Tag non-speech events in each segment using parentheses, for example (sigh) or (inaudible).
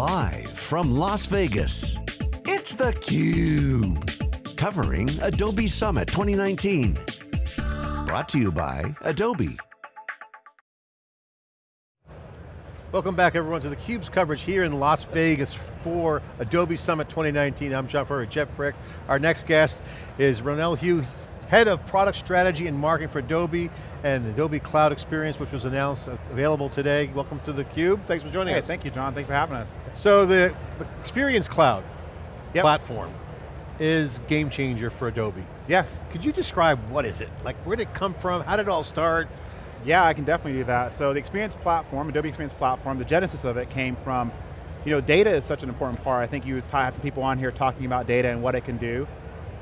Live from Las Vegas, it's theCUBE. Covering Adobe Summit 2019. Brought to you by Adobe. Welcome back everyone to theCUBE's coverage here in Las Vegas for Adobe Summit 2019. I'm John Furrier, Jeff Frick. Our next guest is Ronell Hugh, Head of Product Strategy and Marketing for Adobe and Adobe Cloud Experience, which was announced, uh, available today. Welcome to theCUBE, thanks for joining hey, us. thank you, John, thanks for having us. So the, the Experience Cloud yep. platform is game changer for Adobe. Yes. Could you describe what is it? Like where did it come from? How did it all start? Yeah, I can definitely do that. So the Experience Platform, Adobe Experience Platform, the genesis of it came from, you know, data is such an important part. I think you had some people on here talking about data and what it can do.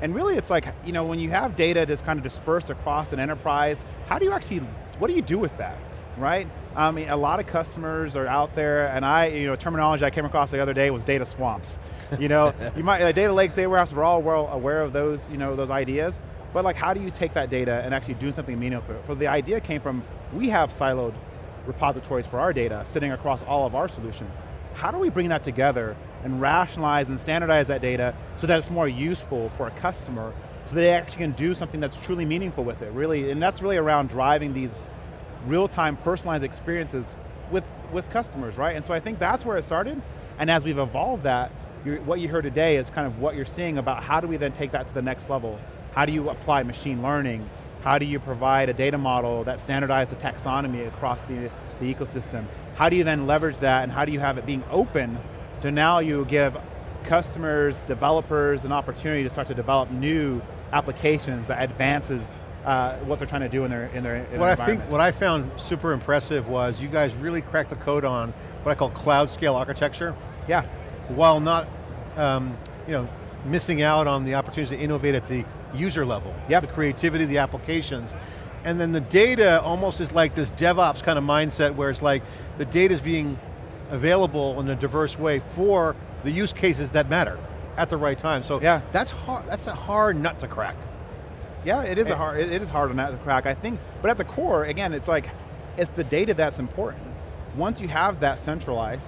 And really it's like, you know, when you have data that's kind of dispersed across an enterprise, how do you actually, what do you do with that, right? I mean, a lot of customers are out there, and I, you know, terminology I came across the other day was data swamps. You know, (laughs) you might, uh, data lakes, data warehouse, we're all well aware of those, you know, those ideas, but like how do you take that data and actually do something meaningful? So the idea came from, we have siloed repositories for our data sitting across all of our solutions. How do we bring that together and rationalize and standardize that data so that it's more useful for a customer so they actually can do something that's truly meaningful with it, really, and that's really around driving these real-time personalized experiences with, with customers, right? And so I think that's where it started, and as we've evolved that, what you heard today is kind of what you're seeing about how do we then take that to the next level? How do you apply machine learning? How do you provide a data model that standardizes the taxonomy across the, the ecosystem? How do you then leverage that and how do you have it being open to now you give customers, developers an opportunity to start to develop new applications that advances uh, what they're trying to do in their in their, in what their I think, what I found super impressive was you guys really cracked the code on what I call cloud scale architecture. Yeah. While not, um, you know, missing out on the opportunity to innovate at the user level. Yep. The creativity, the applications. And then the data almost is like this DevOps kind of mindset where it's like the data is being available in a diverse way for the use cases that matter at the right time. So yeah. that's hard, that's a hard nut to crack. Yeah, it is a hard, it is hard nut to crack, I think, but at the core, again, it's like, it's the data that's important. Once you have that centralized,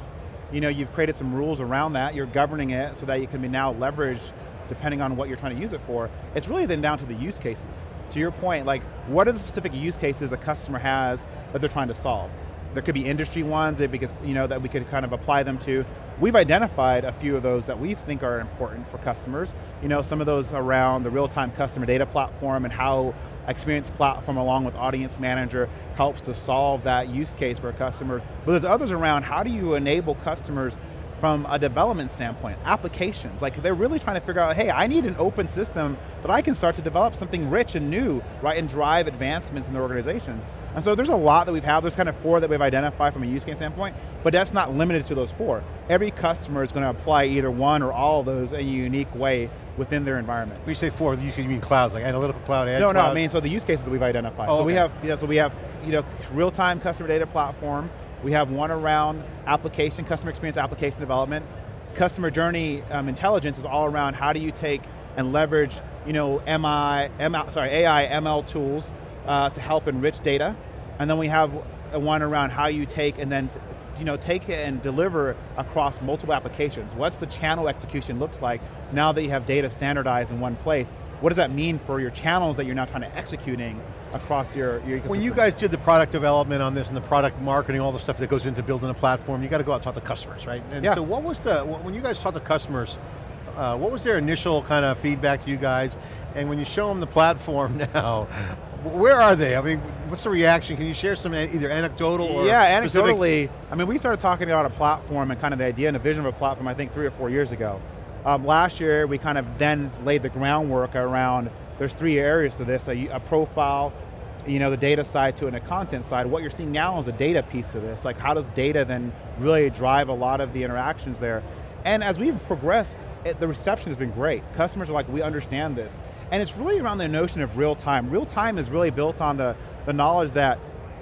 you know, you've created some rules around that, you're governing it so that you can be now leveraged depending on what you're trying to use it for. It's really then down to the use cases. To your point, like, what are the specific use cases a customer has that they're trying to solve? There could be industry ones that because you know that we could kind of apply them to. We've identified a few of those that we think are important for customers. You know, some of those around the real-time customer data platform and how Experience Platform along with Audience Manager helps to solve that use case for a customer. But there's others around, how do you enable customers from a development standpoint, applications. Like they're really trying to figure out, hey, I need an open system that I can start to develop something rich and new, right, and drive advancements in their organizations. And so there's a lot that we've had, there's kind of four that we've identified from a use case standpoint, but that's not limited to those four. Every customer is going to apply either one or all of those in a unique way within their environment. When you say four, you mean clouds, like analytical cloud, No, cloud? no, I mean, so the use cases that we've identified. Oh, so okay. we have, yeah, so we have, you know, real-time customer data platform, we have one around application, customer experience application development. Customer journey um, intelligence is all around how do you take and leverage you know, MI, ML, sorry, AI, ML tools uh, to help enrich data. And then we have one around how you take and then you know, take it and deliver across multiple applications. What's the channel execution looks like now that you have data standardized in one place? What does that mean for your channels that you're now trying to executing across your, your ecosystem? When you guys did the product development on this and the product marketing, all the stuff that goes into building a platform, you got to go out and talk to customers, right? And yeah. so what was the, when you guys talk to customers, uh, what was their initial kind of feedback to you guys? And when you show them the platform (laughs) now, where are they? I mean, what's the reaction? Can you share some either anecdotal or Yeah, specific? anecdotally, I mean, we started talking about a platform and kind of the idea and the vision of a platform, I think three or four years ago. Um, last year, we kind of then laid the groundwork around, there's three areas to this, a, a profile, you know, the data side to and a content side. What you're seeing now is a data piece of this. Like how does data then really drive a lot of the interactions there? And as we've progressed, it, the reception has been great. Customers are like, we understand this. And it's really around the notion of real time. Real time is really built on the, the knowledge that,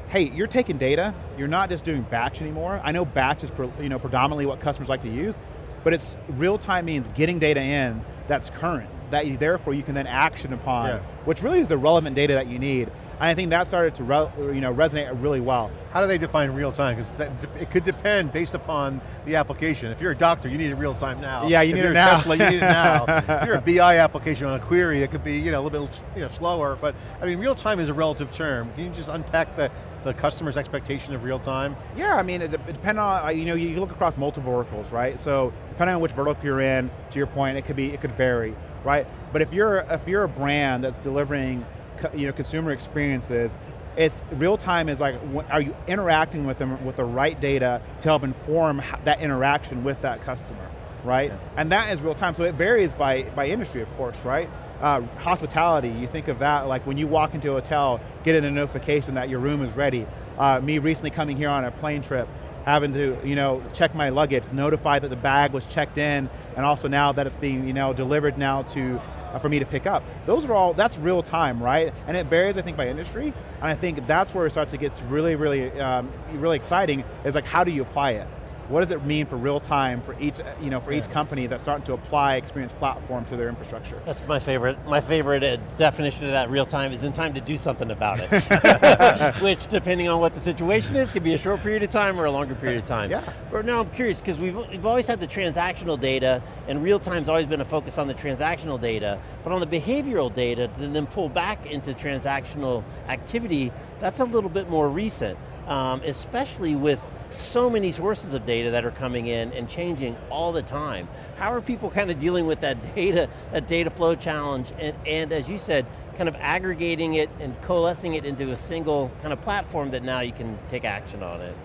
hey, you're taking data, you're not just doing batch anymore. I know batch is you know, predominantly what customers like to use, but it's real time means getting data in that's current, that you, therefore you can then action upon, Yeah. which really is the relevant data that you need. And I think that started to re, you know, resonate really well. How do they define real time? Because it could depend based upon the application. If you're a doctor, you need it real time now. Yeah, you if need it now. Tesla, you need it now. (laughs) if you're a BI application on a query, it could be you know, a little bit you know, slower, but I mean, real time is a relative term. Can you just unpack the, the customer's expectation of real time? Yeah, I mean, it, it depends on, uh, you know, you look across multiple verticals, right? So depending on which vertical you're in, to your point, it could be, it could vary, right? But if you're, if you're a brand that's delivering, you know, consumer experiences, it's real time is like, are you interacting with them with the right data to help inform that interaction with that customer, right? Yeah. And that is real time, so it varies by, by industry, of course, right? Uh, hospitality, you think of that, like when you walk into a hotel, getting a notification that your room is ready. Uh, me recently coming here on a plane trip, having to, you know, check my luggage, notify that the bag was checked in, and also now that it's being, you know, delivered now to, uh, for me to pick up. Those are all, that's real time, right? And it varies, I think, by industry, and I think that's where it starts to get really, really, um, really exciting, is like, how do you apply it? What does it mean for real time for each, you know, for each company that's starting to apply experience platform to their infrastructure? That's my favorite. My favorite uh, definition of that real time is in time to do something about it. (laughs) (laughs) Which, depending on what the situation is, could be a short period of time or a longer period of time. Yeah. But now I'm curious, because we've, we've always had the transactional data, and real time's always been a focus on the transactional data, but on the behavioral data, to then pull back into transactional activity, that's a little bit more recent, um, especially with so many sources of data that are coming in and changing all the time. How are people kind of dealing with that (laughs) data, that data flow challenge, and, and as you said, kind of aggregating it and coalescing it into a single kind of platform that now you can take action on it?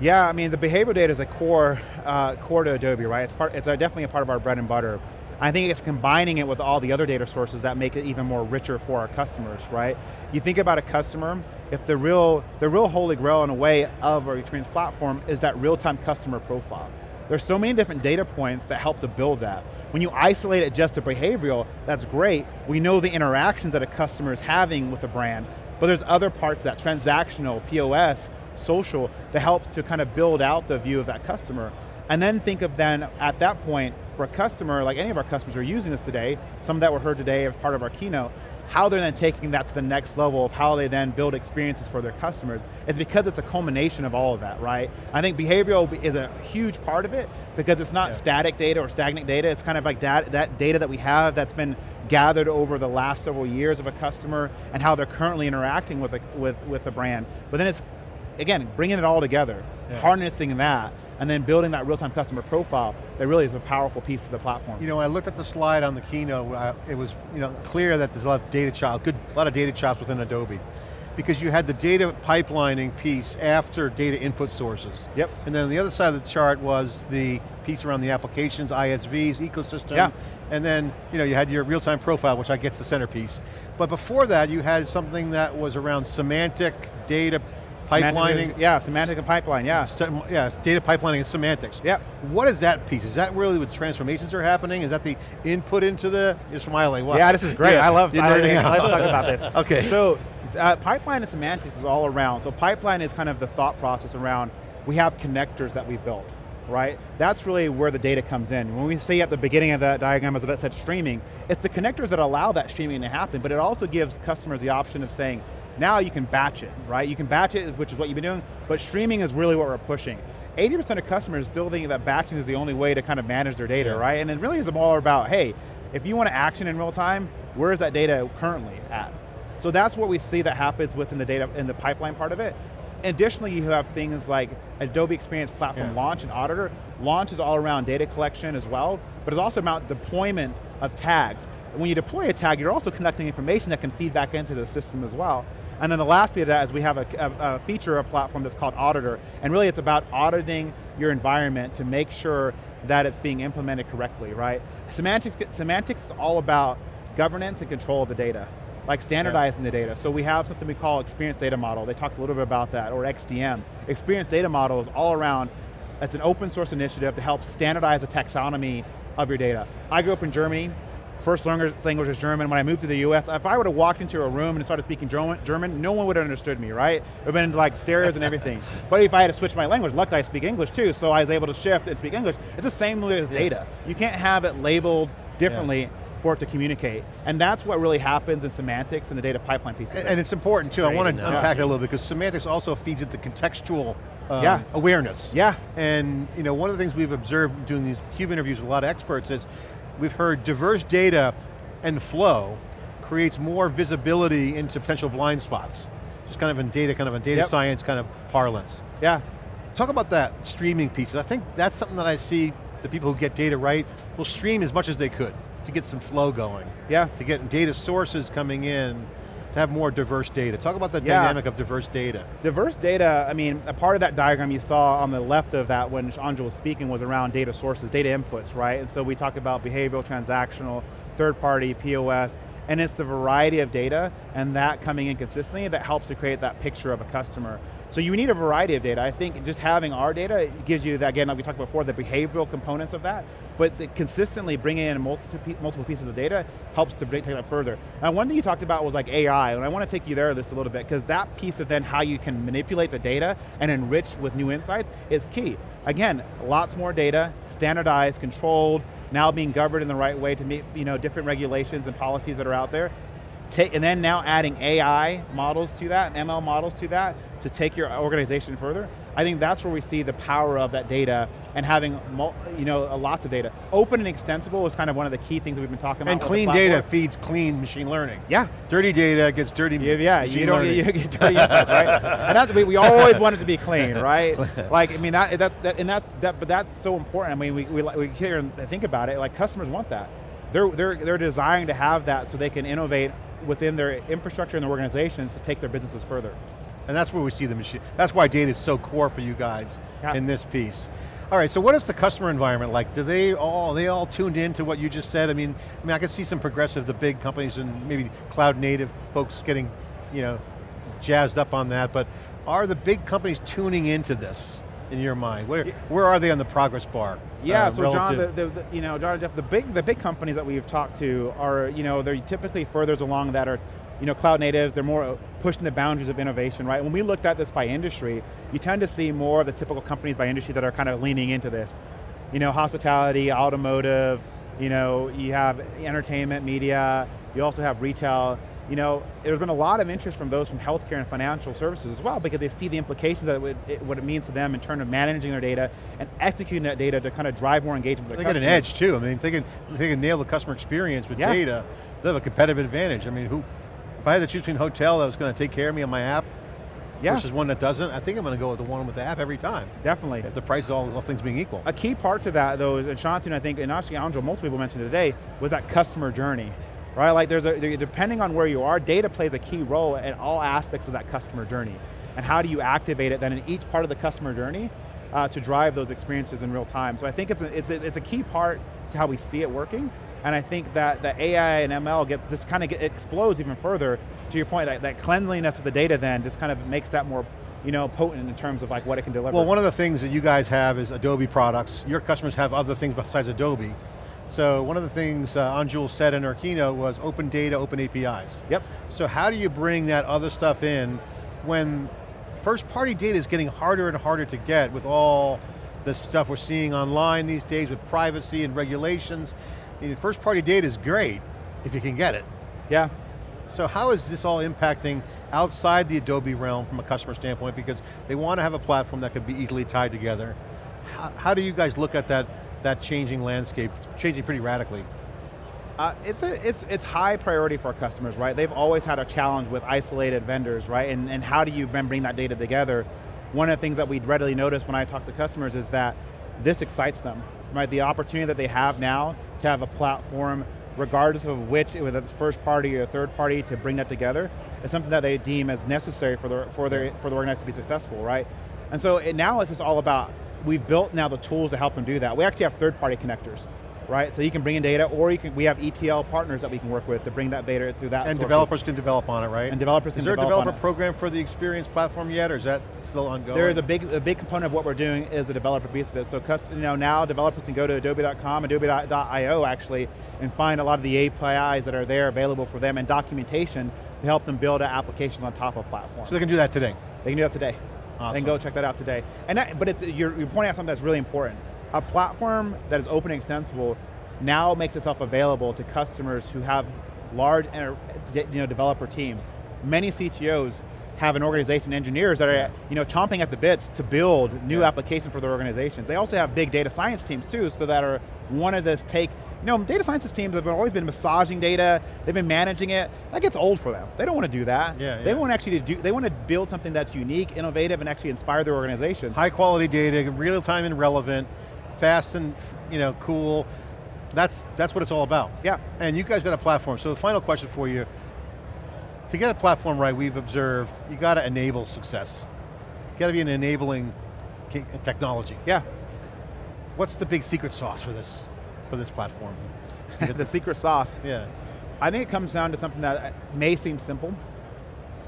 Yeah, I mean, the behavioral data is a core, uh, core to Adobe, right? It's, part, it's uh, definitely a part of our bread and butter. I think it's combining it with all the other data sources that make it even more richer for our customers, right? You think about a customer, if the real, the real holy grail in a way of our experience platform is that real-time customer profile. There's so many different data points that help to build that. When you isolate it just to behavioral, that's great. We know the interactions that a customer is having with the brand, but there's other parts of that, transactional, POS, social, that helps to kind of build out the view of that customer. And then think of then, at that point, for a customer, like any of our customers are using this today, some of that were heard today as part of our keynote, how they're then taking that to the next level of how they then build experiences for their customers is because it's a culmination of all of that, right? I think behavioral is a huge part of it because it's not Yeah. static data or stagnant data, it's kind of like that, that data that we have that's been gathered over the last several years of a customer and how they're currently interacting with the, with, with the brand. But then it's, again, bringing it all together, Yeah. harnessing that, and then building that real-time customer profile that really is a powerful piece of the platform. You know, when I looked at the slide on the keynote, uh, it was you know clear that there's a lot of data chops, good, a lot of data chops within Adobe. Because you had the data pipelining piece after data input sources. Yep. And then the other side of the chart was the piece around the applications, ISVs, ecosystem. Yeah. And then you know you had your real-time profile, which I guess the centerpiece. But before that, you had something that was around semantic data pipelining. yeah, semantic and pipeline, yeah. Yeah, data pipelining and semantics. Yep. What is that piece? Is that really what transformations are happening? Is that the input into the, you're smiling, what? Yeah, this is great. Yeah, I love, I, I love talking about this. (laughs) Okay. So, uh, pipeline and semantics is all around. So pipeline is kind of the thought process around, we have connectors that we built, right? That's really where the data comes in. When we say at the beginning of that diagram, as that said streaming, it's the connectors that allow that streaming to happen, but it also gives customers the option of saying, now you can batch it, right? You can batch it, which is what you've been doing, but streaming is really what we're pushing. 80% of customers still think that batching is the only way to kind of manage their data, Yeah. right? And it really is more about, hey, if you want to action in real time, where is that data currently at? So that's what we see that happens within the data, in the pipeline part of it. Additionally, you have things like Adobe Experience Platform Yeah. Launch and Auditor. Launch is all around data collection as well, but it's also about deployment of tags. And when you deploy a tag, you're also collecting information that can feed back into the system as well. And then the last bit of that is we have a, a, a feature, a platform that's called Auditor, and really it's about auditing your environment to make sure that it's being implemented correctly, right? Semantics, semantics is all about governance and control of the data, like standardizing the data. So we have something we call Experience Data Model. They talked a little bit about that, or XDM. Experience Data Model is all around, it's an open source initiative to help standardize the taxonomy of your data. I grew up in Germany, first language language is German. When I moved to the US, if I would have walked into a room and started speaking German, German no one would have understood me, right? It would have been like stereos and everything. (laughs) But if I had to switch my language, luckily I speak English too, so I was able to shift and speak English. It's the same way with data. You can't have it labeled differently for it to communicate. And that's what really happens in semantics and the data pipeline piece And, and it's important too, I want to analogy. unpack it a little bit because semantics also feeds into contextual um, Yeah. awareness. Yeah. And you know, one of the things we've observed doing these CUBE interviews with a lot of experts is we've heard diverse data and flow creates more visibility into potential blind spots. Just kind of in data, kind of in data Yep. science kind of parlance. yeah, Talk about that streaming piece. I think that's something that I see the people who get data right will stream as much as they could to get some flow going. yeah. To get data sources coming in, to have more diverse data. Talk about the Yeah. dynamic of diverse data. Diverse data, I mean, a part of that diagram you saw on the left of that when Anjul was speaking was around data sources, data inputs, right? And so we talk about behavioral, transactional, third party, POS, and it's the variety of data and that coming in consistently that helps to create that picture of a customer. So you need a variety of data. I think just having our data gives you, that, again, like we talked before, the behavioral components of that, but consistently bringing in multiple, pieces of data helps to take that further. Now one thing you talked about was like AI, and I want to take you there just a little bit, because that piece of then how you can manipulate the data and enrich with new insights is key. Again, lots more data, standardized, controlled, now being governed in the right way to meet you know, different regulations and policies that are out there. Take, and then now adding AI models to that, and ML models to that, to take your organization further. I think that's where we see the power of that data and having you know, lots of data. Open and extensible is kind of one of the key things that we've been talking about. And clean data feeds clean machine learning. Yeah, Dirty data gets dirty yeah, yeah, machine you don't, learning. you don't get dirty insights, right? And that's, we, we always want it to be clean, right? (laughs) like, I mean, that, that, that and that's, that, but that's so important. I mean, we, we, we and think about it, like customers want that. They're, they're, they're desiring to have that so they can innovate within their infrastructure and their organizations to take their businesses further. And that's where we see the machine. That's why data is so core for you guys Yeah. in this piece. All right, so what is the customer environment like? Do they all, are they all tuned in to what you just said? I mean, I mean, I can see some progressive, the big companies and maybe cloud native folks getting, you know, jazzed up on that, but are the big companies tuning into this in your mind? Where, where are they on the progress bar? Yeah, uh, so John, the, the, you know, John and Jeff, the big, the big companies that we've talked to are, you know, they're typically further along that are, you know, cloud natives, they're more pushing the boundaries of innovation, right? When we looked at this by industry, you tend to see more of the typical companies by industry that are kind of leaning into this. You know, hospitality, automotive, you know, you have entertainment, media, you also have retail, you know, there's been a lot of interest from those from healthcare and financial services as well because they see the implications of it- what it means to them in terms of managing their data and executing that data to kind of drive more engagement with They get an edge too. I mean, if they can, if they can nail the customer experience with Yeah. data, they have a competitive advantage. I mean, who, if I had to choose between a hotel that was going to take care of me on my app Yeah, versus one that doesn't, I think I'm going to go with the one with the app every time. definitely. If the price is all, all things being equal. A key part to that though, is- and Shantanu, I think, and actually Anjul, multiple people mentioned today, was that customer journey. Right, like there's a, depending on where you are, data plays a key role in all aspects of that customer journey. And how do you activate it then in each part of the customer journey uh, to drive those experiences in real time. So I think it's a, it's, a, it's a key part to how we see it working. And I think that the AI and ML get this kind of explodes even further to your point, that, that cleanliness of the data then just kind of makes that more you know, potent in terms of like what it can deliver. Well, one of the things that you guys have is Adobe products. Your customers have other things besides Adobe. So one of the things uh, Anjul said in our keynote was open data, open APIs. Yep. So how do you bring that other stuff in when first party data is getting harder and harder to get with all the stuff we're seeing online these days with privacy and regulations. I mean, first party data is great if you can get it. Yeah, So how is this all impacting outside the Adobe realm from a customer standpoint because they want to have a platform that could be easily tied together. How, how do you guys look at that, that changing landscape? Changing pretty radically. Uh, it's, a, it's, it's high priority for our customers, right? They've always had a challenge with isolated vendors, right? And, and how do you bring that data together? One of the things that we readily notice when I talk to customers is that this excites them, right? The opportunity that they have now to have a platform, regardless of which, whether it's first party or third party, to bring that together, is something that they deem as necessary for the, for their, for the organization to be successful, right? And so it, now it's just all about, we've built now the tools to help them do that. We actually have third party connectors, right? So you can bring in data, or you can, we have ETL partners that we can work with to bring that data through that And developers can develop on it, right? And developers can Is there a developer program for the experience platform yet, or is that still ongoing? There is a big, a big component of what we're doing is the developer piece of it. So you know, now developers can go to adobe.com, adobe.io actually, and find a lot of the APIs that are there available for them and documentation to help them build applications on top of platforms. So they can do that today. They can do that today. Awesome. Then go check that out today. And that, but it's, you're, you're pointing out something that's really important. A platform that is open and extensible now makes itself available to customers who have large you know, developer teams. Many CTOs have an organization, engineers that are you know, chomping at the bits to build new yeah. applications for their organizations. They also have big data science teams too, so that are one of this take, you know, data science teams have always been massaging data, they've been managing it, that gets old for them. They don't want to do that. Yeah, they yeah. want actually to do, they want to build something that's unique, innovative, and actually inspire their organizations. High quality data, real time and relevant, fast and you know, cool. That's, that's what it's all about. Yeah. And you guys got a platform, so the final question for you, to get a platform right, we've observed, you got to enable success. You got to be an enabling technology. Yeah. What's the big secret sauce for this, for this platform? (laughs) the secret sauce? Yeah. I think it comes down to something that may seem simple,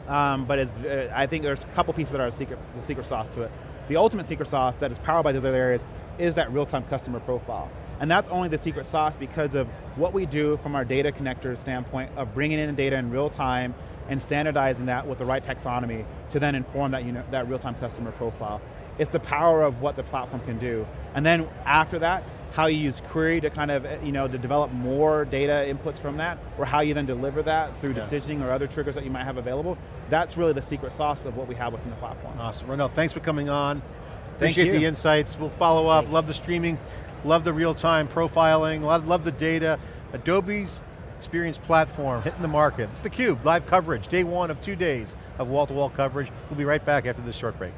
um, but uh, I think there's a couple pieces that are secret, the secret sauce to it. The ultimate secret sauce that is powered by those other areas is that real-time customer profile. And that's only the secret sauce because of what we do from our data connector standpoint of bringing in data in real time and standardizing that with the right taxonomy to then inform that, you know, that real-time customer profile. It's the power of what the platform can do. And then after that, how you use query to kind of, you know, to develop more data inputs from that, or how you then deliver that through yeah. decisioning or other triggers that you might have available. That's really the secret sauce of what we have within the platform. Awesome, Ronell, thanks for coming on. Appreciate Thank you. the insights, we'll follow up, Thanks. love the streaming, love the real-time profiling, love, love the data. Adobe's experience platform hitting the market. It's theCUBE, live coverage, day one of two days of wall-to-wall -wall coverage. We'll be right back after this short break.